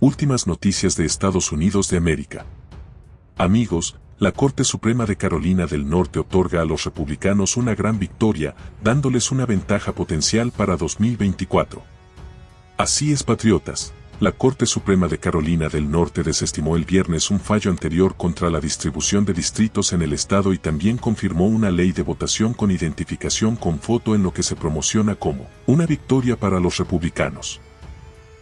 Últimas noticias de Estados Unidos de América. Amigos, la Corte Suprema de Carolina del Norte otorga a los republicanos una gran victoria, dándoles una ventaja potencial para 2024. Así es, patriotas. La Corte Suprema de Carolina del Norte desestimó el viernes un fallo anterior contra la distribución de distritos en el estado y también confirmó una ley de votación con identificación con foto en lo que se promociona como una victoria para los republicanos.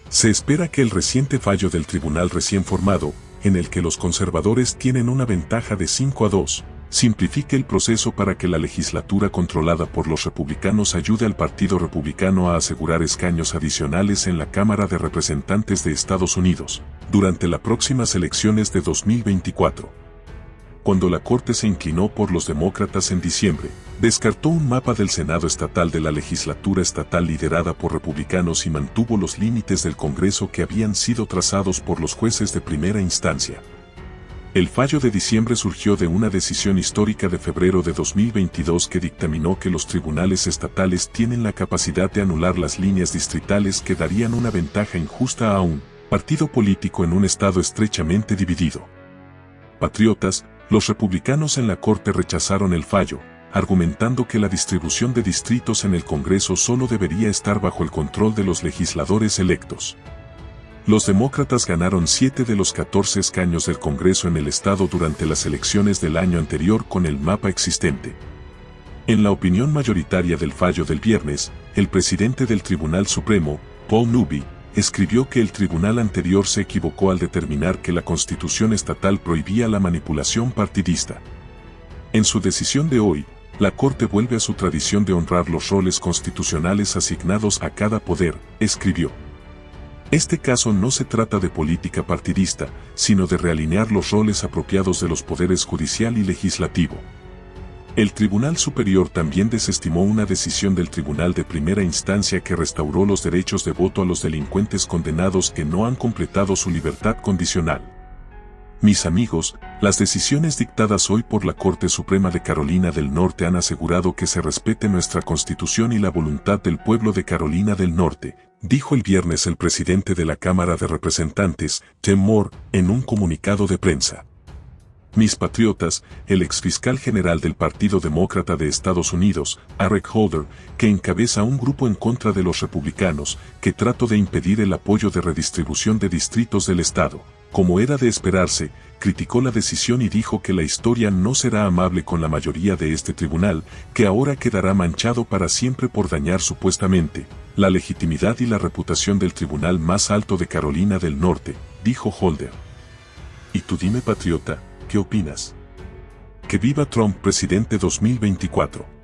Se espera que el reciente fallo del tribunal recién formado, en el que los conservadores tienen una ventaja de 5 a 2, simplifique el proceso para que la legislatura controlada por los republicanos ayude al Partido Republicano a asegurar escaños adicionales en la Cámara de Representantes de Estados Unidos, durante las próximas elecciones de 2024 cuando la Corte se inclinó por los demócratas en diciembre, descartó un mapa del Senado estatal de la legislatura estatal liderada por republicanos y mantuvo los límites del Congreso que habían sido trazados por los jueces de primera instancia. El fallo de diciembre surgió de una decisión histórica de febrero de 2022 que dictaminó que los tribunales estatales tienen la capacidad de anular las líneas distritales que darían una ventaja injusta a un partido político en un estado estrechamente dividido. Patriotas, los republicanos en la Corte rechazaron el fallo, argumentando que la distribución de distritos en el Congreso solo debería estar bajo el control de los legisladores electos. Los demócratas ganaron 7 de los 14 escaños del Congreso en el estado durante las elecciones del año anterior con el mapa existente. En la opinión mayoritaria del fallo del viernes, el presidente del Tribunal Supremo, Paul Newby, escribió que el tribunal anterior se equivocó al determinar que la constitución estatal prohibía la manipulación partidista. En su decisión de hoy, la Corte vuelve a su tradición de honrar los roles constitucionales asignados a cada poder, escribió. Este caso no se trata de política partidista, sino de realinear los roles apropiados de los poderes judicial y legislativo. El Tribunal Superior también desestimó una decisión del Tribunal de Primera Instancia que restauró los derechos de voto a los delincuentes condenados que no han completado su libertad condicional. Mis amigos, las decisiones dictadas hoy por la Corte Suprema de Carolina del Norte han asegurado que se respete nuestra Constitución y la voluntad del pueblo de Carolina del Norte, dijo el viernes el presidente de la Cámara de Representantes, Tim Moore, en un comunicado de prensa. Mis patriotas, el exfiscal general del Partido Demócrata de Estados Unidos, Eric Holder, que encabeza un grupo en contra de los republicanos, que trató de impedir el apoyo de redistribución de distritos del Estado. Como era de esperarse, criticó la decisión y dijo que la historia no será amable con la mayoría de este tribunal, que ahora quedará manchado para siempre por dañar supuestamente la legitimidad y la reputación del tribunal más alto de Carolina del Norte, dijo Holder. Y tú dime patriota, ¿Qué opinas? Que viva Trump presidente 2024.